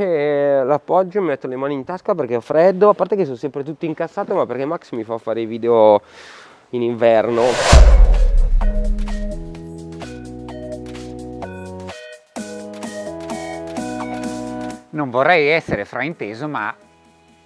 e l'appoggio, mi metto le mani in tasca perché ho freddo, a parte che sono sempre tutto incassato ma perché Max mi fa fare i video in inverno. Non vorrei essere frainteso ma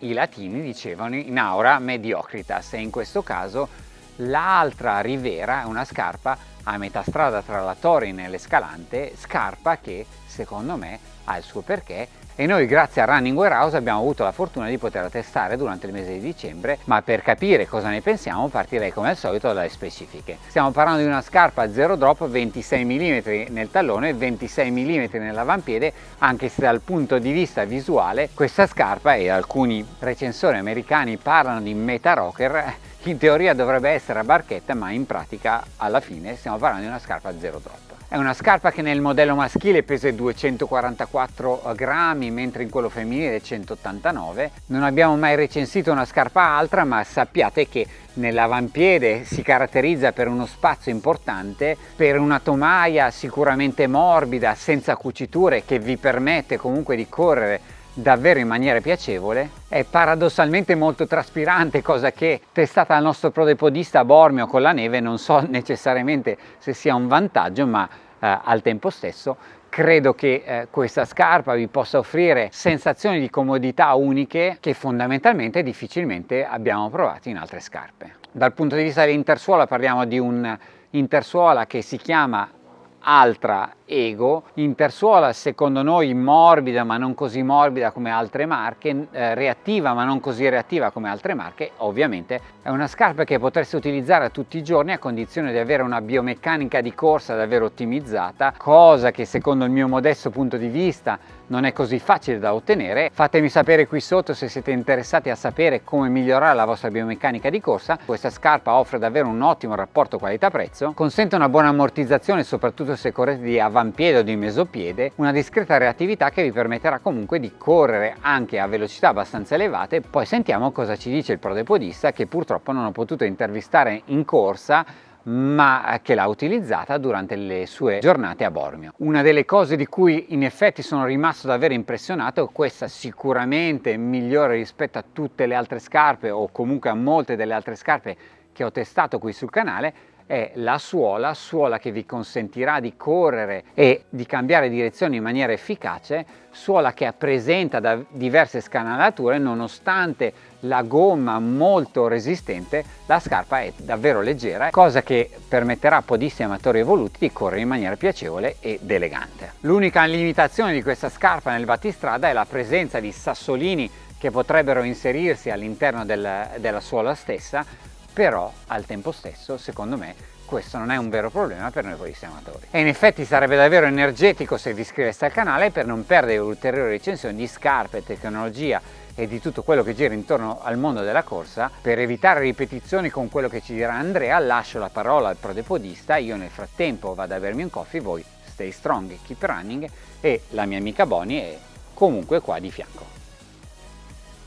i latini dicevano in aura mediocritas e in questo caso l'altra rivera è una scarpa a metà strada tra la Torin e l'Escalante, scarpa che secondo me ha il suo perché e noi grazie a Running Warehouse abbiamo avuto la fortuna di poterla testare durante il mese di dicembre ma per capire cosa ne pensiamo partirei come al solito dalle specifiche. Stiamo parlando di una scarpa zero drop 26 mm nel tallone e 26 mm nell'avampiede anche se dal punto di vista visuale questa scarpa e alcuni recensori americani parlano di meta rocker in teoria dovrebbe essere a barchetta ma in pratica alla fine stiamo parlando di una scarpa zero drop è una scarpa che nel modello maschile pesa 244 grammi, mentre in quello femminile 189. Non abbiamo mai recensito una scarpa altra, ma sappiate che nell'avampiede si caratterizza per uno spazio importante, per una tomaia sicuramente morbida, senza cuciture, che vi permette comunque di correre davvero in maniera piacevole, è paradossalmente molto traspirante, cosa che testata dal nostro prodepodista Bormio con la neve non so necessariamente se sia un vantaggio, ma eh, al tempo stesso credo che eh, questa scarpa vi possa offrire sensazioni di comodità uniche che fondamentalmente difficilmente abbiamo provato in altre scarpe. Dal punto di vista dell'intersuola parliamo di un intersuola che si chiama Altra Ego, intersuola secondo noi morbida ma non così morbida come altre marche, eh, reattiva ma non così reattiva come altre marche, ovviamente è una scarpa che potreste utilizzare tutti i giorni a condizione di avere una biomeccanica di corsa davvero ottimizzata, cosa che secondo il mio modesto punto di vista non è così facile da ottenere. Fatemi sapere qui sotto se siete interessati a sapere come migliorare la vostra biomeccanica di corsa. Questa scarpa offre davvero un ottimo rapporto qualità-prezzo, consente una buona ammortizzazione soprattutto se correte di avampiede o di mesopiede, una discreta reattività che vi permetterà comunque di correre anche a velocità abbastanza elevate. Poi sentiamo cosa ci dice il prodepodista che purtroppo non ho potuto intervistare in corsa ma che l'ha utilizzata durante le sue giornate a Bormio. Una delle cose di cui in effetti sono rimasto davvero impressionato, questa sicuramente migliore rispetto a tutte le altre scarpe o comunque a molte delle altre scarpe che ho testato qui sul canale, è la suola, suola che vi consentirà di correre e di cambiare direzione in maniera efficace, suola che presenta da diverse scanalature nonostante la gomma molto resistente, la scarpa è davvero leggera, cosa che permetterà a podisti amatori evoluti di correre in maniera piacevole ed elegante. L'unica limitazione di questa scarpa nel battistrada è la presenza di sassolini che potrebbero inserirsi all'interno del, della suola stessa, però al tempo stesso secondo me questo non è un vero problema per noi polisti amatori. E in effetti sarebbe davvero energetico se vi iscriveste al canale per non perdere ulteriori recensioni di scarpe, tecnologia e di tutto quello che gira intorno al mondo della corsa. Per evitare ripetizioni con quello che ci dirà Andrea lascio la parola al prodepodista, io nel frattempo vado a bermi un coffee, voi stay strong, keep running e la mia amica Boni è comunque qua di fianco.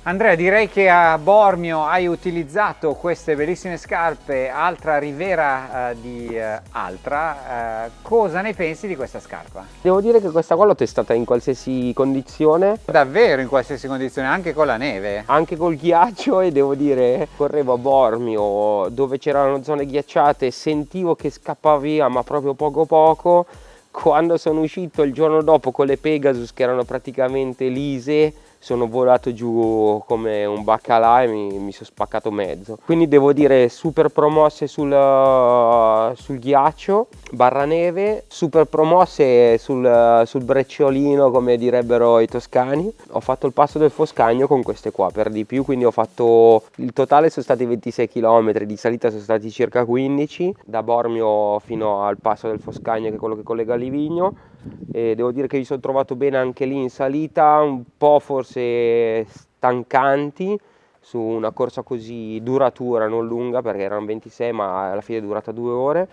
Andrea direi che a Bormio hai utilizzato queste bellissime scarpe Altra Rivera eh, di eh, Altra, eh, cosa ne pensi di questa scarpa? Devo dire che questa qua l'ho testata in qualsiasi condizione Davvero in qualsiasi condizione, anche con la neve? Anche col ghiaccio e devo dire correvo a Bormio dove c'erano zone ghiacciate sentivo che scappava via ma proprio poco poco quando sono uscito il giorno dopo con le Pegasus che erano praticamente lise sono volato giù come un baccalà e mi, mi sono spaccato mezzo. Quindi devo dire super promosse sul, sul ghiaccio barra neve super promosse sul, sul brecciolino come direbbero i toscani. Ho fatto il passo del Foscagno con queste qua per di più quindi ho fatto il totale sono stati 26 km di salita sono stati circa 15 da Bormio fino al passo del Foscagno che è quello che collega Livigno e devo dire che mi sono trovato bene anche lì in salita un po' forse stancanti su una corsa così duratura non lunga perché erano 26 ma alla fine è durata due ore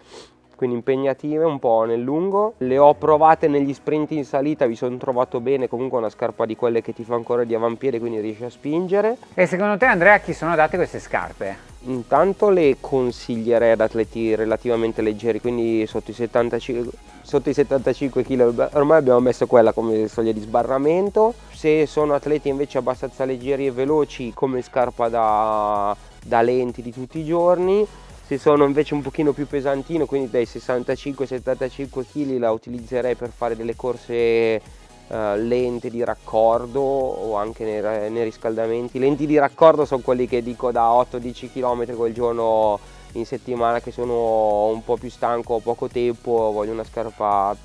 quindi impegnative un po' nel lungo le ho provate negli sprint in salita vi sono trovato bene comunque una scarpa di quelle che ti fa ancora di avampiede quindi riesci a spingere e secondo te Andrea a chi sono adatte queste scarpe? Intanto le consiglierei ad atleti relativamente leggeri, quindi sotto i 75, sotto i 75 kg, ormai abbiamo messo quella come soglia di sbarramento. Se sono atleti invece abbastanza leggeri e veloci come scarpa da, da lenti di tutti i giorni, se sono invece un pochino più pesantino, quindi dai 65-75 kg la utilizzerei per fare delle corse uh, lente di raccordo o anche nei, nei, riscaldamenti. Lenti di raccordo sono quelli che dico da 8-10 km quel giorno in settimana che sono un po' più stanco, ho poco tempo, voglio una scarpa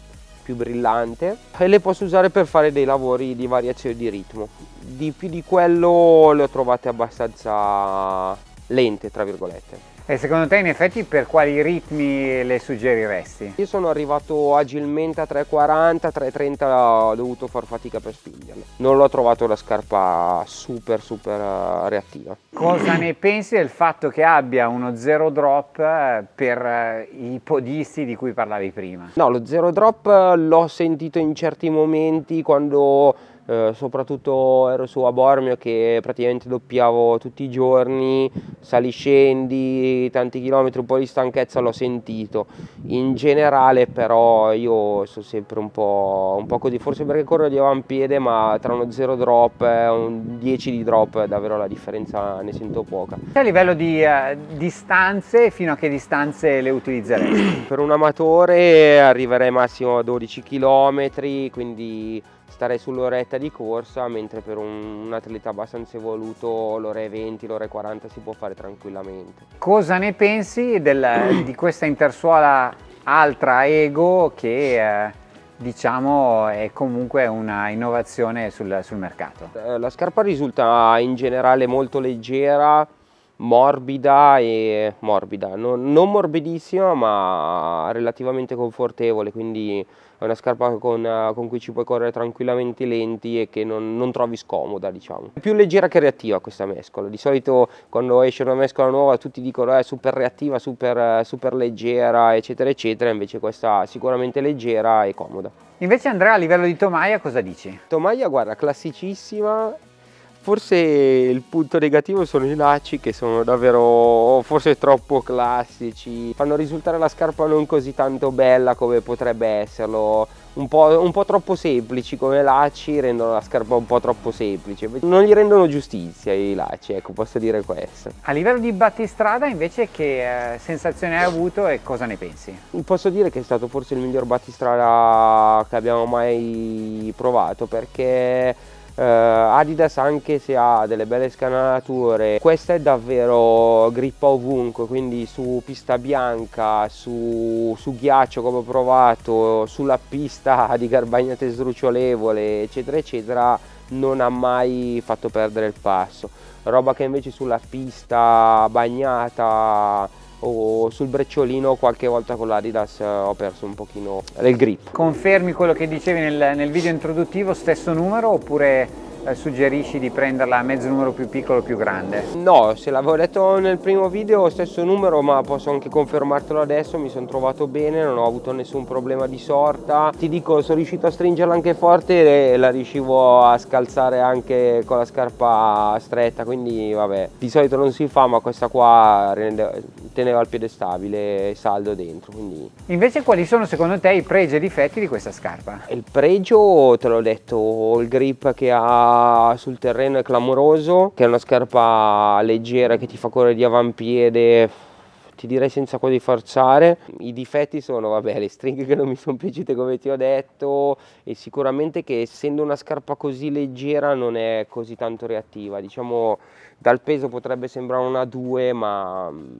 più brillante e le posso usare per fare dei lavori di variazione di ritmo. Di più di quello le ho trovate abbastanza lente, tra virgolette. E secondo te in effetti per quali ritmi le suggeriresti? Io sono arrivato agilmente a 3,40, 3,30 ho dovuto far fatica per spingerle. Non l'ho trovato la scarpa super super eh, reattiva. Cosa ne pensi del fatto che abbia uno zero drop eh, per eh, i podisti di cui parlavi prima? No, lo zero drop l'ho sentito in certi momenti quando eh, soprattutto ero su a Bormio che praticamente doppiavo tutti i giorni, sali scendi, tanti chilometri, un po' di stanchezza l'ho sentito. In generale però io sono sempre un po', un po così, forse perché corro di avampiede ma tra uno 0 drop e un 10 di drop davvero la differenza ne sento poca. A livello di uh, distanze, fino a che distanze le utilizzeresti? per un amatore arriverei massimo a 12 km, quindi starei sull'oretta di corsa, mentre per un, un atleta abbastanza evoluto l'ora e 20, l'ora e 40 si può fare tranquillamente. Cosa ne pensi del, di questa intersuola Altra Ego che eh, diciamo è comunque una innovazione sul, sul mercato? Eh, la scarpa risulta in generale molto leggera, morbida e morbida, non, non, morbidissima ma relativamente confortevole, quindi è una scarpa con, con cui ci puoi correre tranquillamente lenti e che non, non, trovi scomoda diciamo. È più leggera che reattiva questa mescola, di solito quando esce una mescola nuova tutti dicono è super reattiva, super, super leggera eccetera eccetera, invece questa è sicuramente leggera e comoda. Invece Andrea a livello di tomaia cosa dici? Tomaia guarda classicissima Forse il punto negativo sono i lacci che sono davvero forse troppo classici, fanno risultare la scarpa non così tanto bella come potrebbe esserlo, un po', un po', troppo semplici come lacci rendono la scarpa un po' troppo semplice, non gli rendono giustizia i lacci, ecco posso dire questo. A livello di battistrada invece che eh, sensazione hai avuto e cosa ne pensi? Posso dire che è stato forse il miglior battistrada che abbiamo mai provato perché Uh, Adidas anche se ha delle belle scanalature questa è davvero grippa ovunque quindi su pista bianca su, su ghiaccio come ho provato sulla pista di garbagnate sdrucciolevole eccetera eccetera non ha mai fatto perdere il passo. Roba che invece sulla pista bagnata o sul brecciolino qualche volta con l'Adidas eh, ho perso un pochino del grip. Confermi quello che dicevi nel, nel video introduttivo, stesso numero oppure suggerisci di prenderla a mezzo numero più piccolo o più grande? No, se l'avevo detto nel primo video stesso numero ma posso anche confermartelo adesso, mi sono trovato bene, non ho avuto nessun problema di sorta. Ti dico, sono riuscito a stringerla anche forte e la riuscivo a scalzare anche con la scarpa stretta, quindi vabbè, di solito non si fa ma questa qua teneva il piede stabile e saldo dentro. Quindi... Invece quali sono secondo te i pregi e difetti di questa scarpa? Il pregio, te l'ho detto, il grip che ha sul terreno è clamoroso, che è una scarpa leggera che ti fa correre di avampiede, ti direi senza quasi forzare. I difetti sono, vabbè, le stringhe che non mi sono piaciute come ti ho detto e sicuramente che essendo una scarpa così leggera non è così tanto reattiva. Diciamo dal peso potrebbe sembrare una 2 ma mm,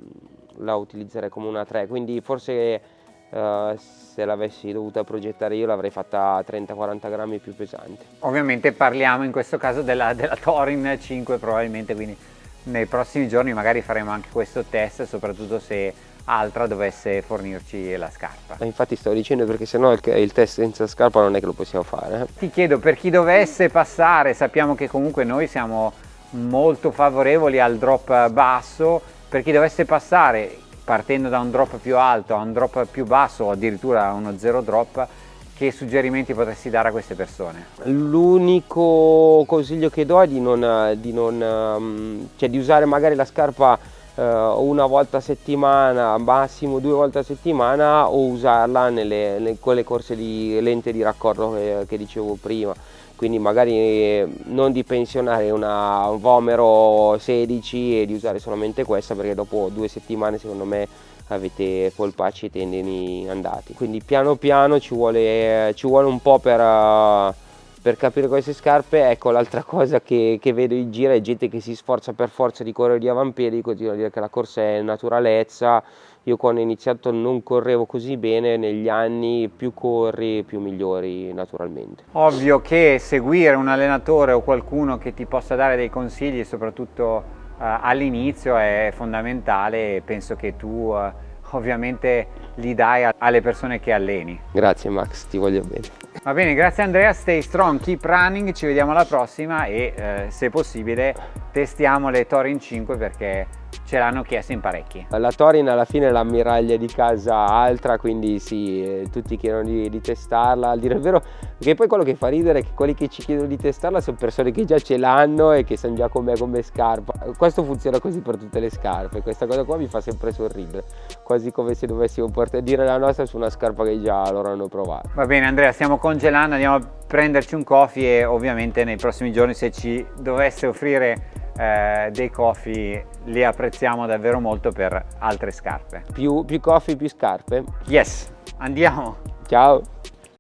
la utilizzerei come una 3, quindi forse Uh, se l'avessi dovuta progettare io l'avrei fatta 30-40 grammi più pesante. Ovviamente parliamo in questo caso della, della Torin 5 probabilmente, quindi nei prossimi giorni magari faremo anche questo test, soprattutto se Altra dovesse fornirci la scarpa. Infatti sto dicendo perché sennò il, il test senza scarpa non è che lo possiamo fare. Eh? Ti chiedo per chi dovesse passare, sappiamo che comunque noi siamo molto favorevoli al drop basso, per chi dovesse passare partendo da un drop più alto a un drop più basso o addirittura a uno zero drop che suggerimenti potresti dare a queste persone? L'unico consiglio che do è di, non, di, non, cioè di usare magari la scarpa una volta a settimana, massimo due volte a settimana o usarla nelle, nelle quelle corse di lente di raccordo che, che dicevo prima quindi magari non di pensionare una, un Vomero 16 e di usare solamente questa perché dopo due settimane secondo me avete polpacci e tendini andati. Quindi piano piano ci vuole, ci vuole un po' per, per capire queste scarpe. Ecco l'altra cosa che, che, vedo in giro è gente che si sforza per forza di correre di avampiedi continua a dire che la corsa è naturalezza io quando ho iniziato non correvo così bene, negli anni più corri più migliori naturalmente. Ovvio che seguire un allenatore o qualcuno che ti possa dare dei consigli, soprattutto uh, all'inizio, è fondamentale penso che tu uh, ovviamente li dai alle persone che alleni. Grazie Max, ti voglio bene. Va bene, grazie Andrea, stay strong, keep running, ci vediamo alla prossima e eh, se possibile testiamo le Torin 5 perché ce l'hanno chiesto in parecchi. La Torin alla fine è l'ammiraglia di casa altra, quindi sì, eh, tutti chiedono di, di, testarla, al dire il vero, perché poi quello che fa ridere è che quelli che ci chiedono di testarla sono persone che già ce l'hanno e che sanno già com'è come scarpa. Questo funziona così per tutte le scarpe, questa cosa qua mi fa sempre sorridere, quasi come se dovessimo portare, dire la nostra su una scarpa che già loro hanno provato. Va bene Andrea, stiamo congelando, andiamo a prenderci un coffee e ovviamente nei prossimi giorni se ci dovesse offrire eh, dei coffee li apprezziamo davvero molto per altre scarpe. Più, più coffee, più scarpe? Yes, andiamo! Ciao!